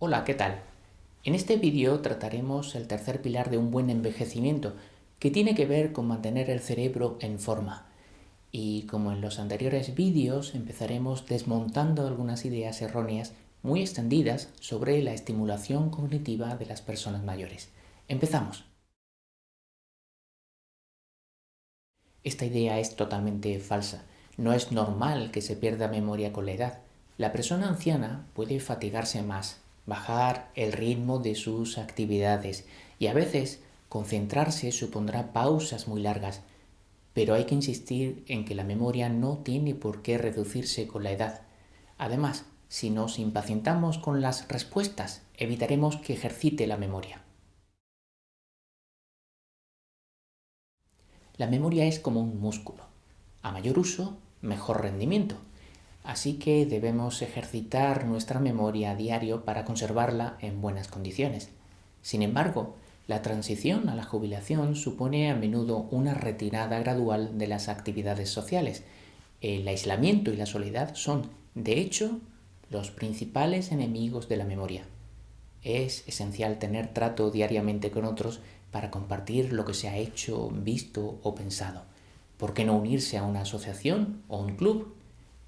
Hola, ¿qué tal? En este vídeo trataremos el tercer pilar de un buen envejecimiento, que tiene que ver con mantener el cerebro en forma. Y como en los anteriores vídeos, empezaremos desmontando algunas ideas erróneas muy extendidas sobre la estimulación cognitiva de las personas mayores. Empezamos. Esta idea es totalmente falsa. No es normal que se pierda memoria con la edad. La persona anciana puede fatigarse más, bajar el ritmo de sus actividades y a veces concentrarse supondrá pausas muy largas, pero hay que insistir en que la memoria no tiene por qué reducirse con la edad. Además, si nos impacientamos con las respuestas, evitaremos que ejercite la memoria. La memoria es como un músculo. A mayor uso, mejor rendimiento. Así que debemos ejercitar nuestra memoria a diario para conservarla en buenas condiciones. Sin embargo, la transición a la jubilación supone a menudo una retirada gradual de las actividades sociales. El aislamiento y la soledad son, de hecho, los principales enemigos de la memoria. Es esencial tener trato diariamente con otros para compartir lo que se ha hecho, visto o pensado. ¿Por qué no unirse a una asociación o un club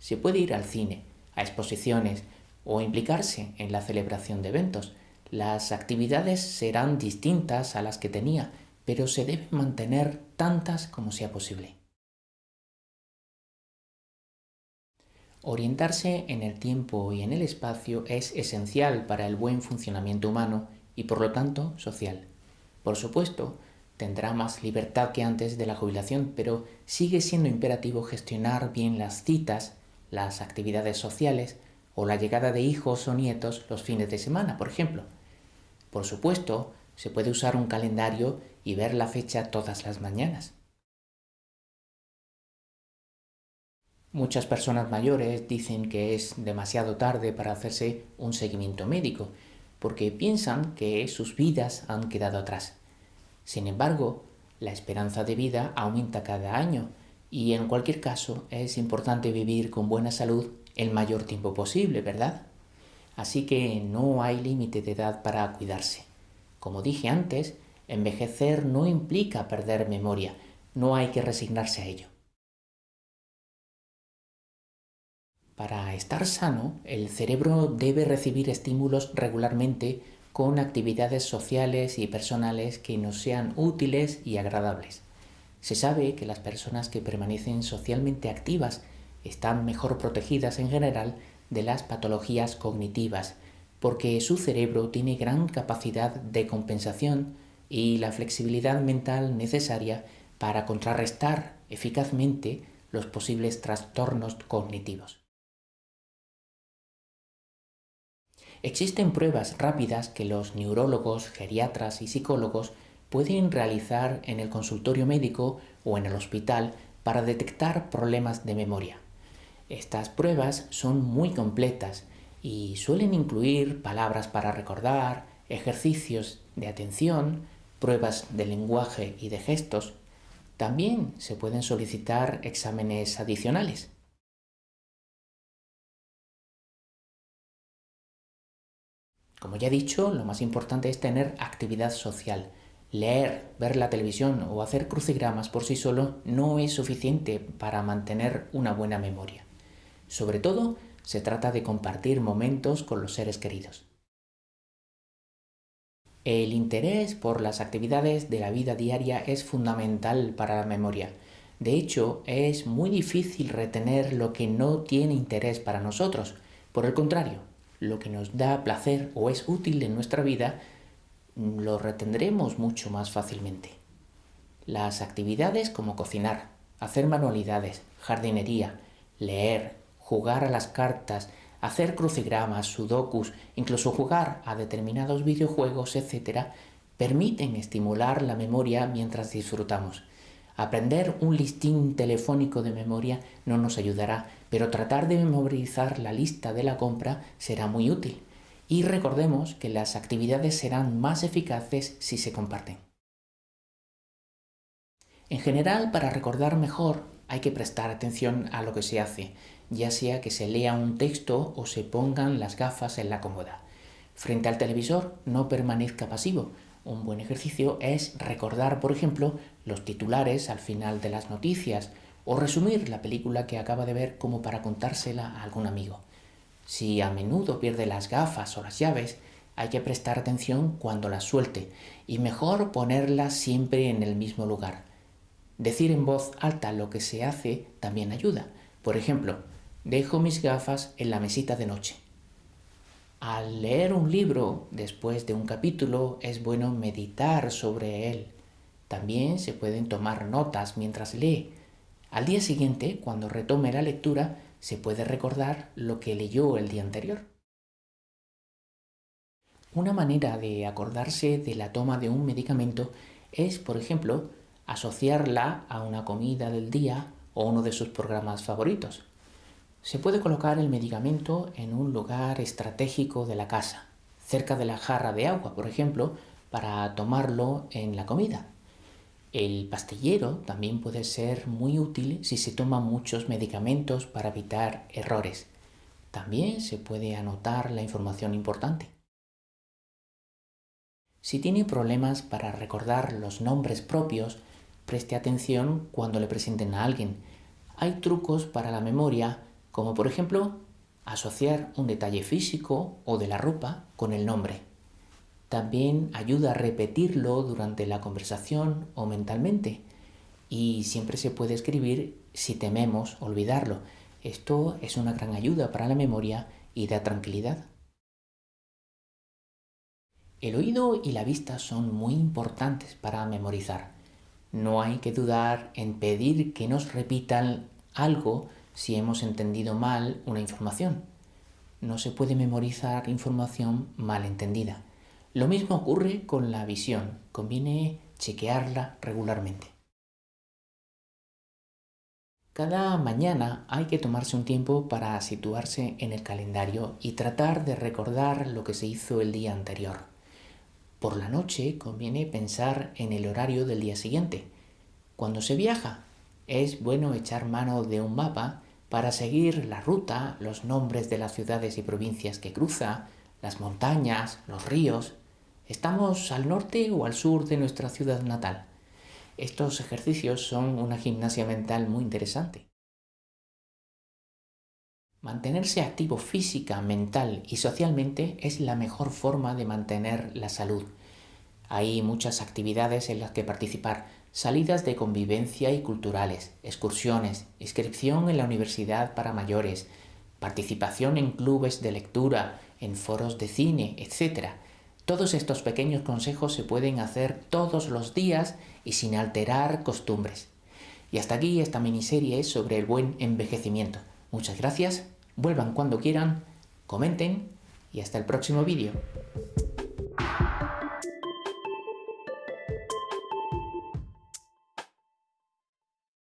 se puede ir al cine, a exposiciones o implicarse en la celebración de eventos. Las actividades serán distintas a las que tenía, pero se deben mantener tantas como sea posible. Orientarse en el tiempo y en el espacio es esencial para el buen funcionamiento humano y por lo tanto social. Por supuesto, tendrá más libertad que antes de la jubilación, pero sigue siendo imperativo gestionar bien las citas las actividades sociales o la llegada de hijos o nietos los fines de semana, por ejemplo. Por supuesto, se puede usar un calendario y ver la fecha todas las mañanas. Muchas personas mayores dicen que es demasiado tarde para hacerse un seguimiento médico, porque piensan que sus vidas han quedado atrás. Sin embargo, la esperanza de vida aumenta cada año y en cualquier caso es importante vivir con buena salud el mayor tiempo posible, ¿verdad? Así que no hay límite de edad para cuidarse. Como dije antes, envejecer no implica perder memoria, no hay que resignarse a ello. Para estar sano, el cerebro debe recibir estímulos regularmente con actividades sociales y personales que nos sean útiles y agradables. Se sabe que las personas que permanecen socialmente activas están mejor protegidas en general de las patologías cognitivas, porque su cerebro tiene gran capacidad de compensación y la flexibilidad mental necesaria para contrarrestar eficazmente los posibles trastornos cognitivos. Existen pruebas rápidas que los neurólogos, geriatras y psicólogos pueden realizar en el consultorio médico o en el hospital para detectar problemas de memoria. Estas pruebas son muy completas y suelen incluir palabras para recordar, ejercicios de atención, pruebas de lenguaje y de gestos. También se pueden solicitar exámenes adicionales. Como ya he dicho, lo más importante es tener actividad social, Leer, ver la televisión o hacer crucigramas por sí solo no es suficiente para mantener una buena memoria. Sobre todo, se trata de compartir momentos con los seres queridos. El interés por las actividades de la vida diaria es fundamental para la memoria. De hecho, es muy difícil retener lo que no tiene interés para nosotros. Por el contrario, lo que nos da placer o es útil en nuestra vida lo retendremos mucho más fácilmente. Las actividades como cocinar, hacer manualidades, jardinería, leer, jugar a las cartas, hacer crucigramas, sudokus, incluso jugar a determinados videojuegos, etc., permiten estimular la memoria mientras disfrutamos. Aprender un listín telefónico de memoria no nos ayudará, pero tratar de memorizar la lista de la compra será muy útil y recordemos que las actividades serán más eficaces si se comparten. En general, para recordar mejor hay que prestar atención a lo que se hace, ya sea que se lea un texto o se pongan las gafas en la cómoda. Frente al televisor, no permanezca pasivo. Un buen ejercicio es recordar, por ejemplo, los titulares al final de las noticias o resumir la película que acaba de ver como para contársela a algún amigo. Si a menudo pierde las gafas o las llaves, hay que prestar atención cuando las suelte y mejor ponerlas siempre en el mismo lugar. Decir en voz alta lo que se hace también ayuda. Por ejemplo, dejo mis gafas en la mesita de noche. Al leer un libro después de un capítulo es bueno meditar sobre él. También se pueden tomar notas mientras lee. Al día siguiente, cuando retome la lectura, se puede recordar lo que leyó el día anterior. Una manera de acordarse de la toma de un medicamento es, por ejemplo, asociarla a una comida del día o uno de sus programas favoritos. Se puede colocar el medicamento en un lugar estratégico de la casa, cerca de la jarra de agua, por ejemplo, para tomarlo en la comida. El pastillero también puede ser muy útil si se toma muchos medicamentos para evitar errores. También se puede anotar la información importante. Si tiene problemas para recordar los nombres propios, preste atención cuando le presenten a alguien. Hay trucos para la memoria, como por ejemplo asociar un detalle físico o de la ropa con el nombre. También ayuda a repetirlo durante la conversación o mentalmente. Y siempre se puede escribir si tememos olvidarlo. Esto es una gran ayuda para la memoria y da tranquilidad. El oído y la vista son muy importantes para memorizar. No hay que dudar en pedir que nos repitan algo si hemos entendido mal una información. No se puede memorizar información mal entendida. Lo mismo ocurre con la visión. Conviene chequearla regularmente. Cada mañana hay que tomarse un tiempo para situarse en el calendario y tratar de recordar lo que se hizo el día anterior. Por la noche conviene pensar en el horario del día siguiente. Cuando se viaja, es bueno echar mano de un mapa para seguir la ruta, los nombres de las ciudades y provincias que cruza, las montañas, los ríos. ¿Estamos al norte o al sur de nuestra ciudad natal? Estos ejercicios son una gimnasia mental muy interesante. Mantenerse activo física, mental y socialmente es la mejor forma de mantener la salud. Hay muchas actividades en las que participar, salidas de convivencia y culturales, excursiones, inscripción en la universidad para mayores, participación en clubes de lectura, en foros de cine, etc. Todos estos pequeños consejos se pueden hacer todos los días y sin alterar costumbres. Y hasta aquí esta miniserie sobre el buen envejecimiento. Muchas gracias, vuelvan cuando quieran, comenten y hasta el próximo vídeo.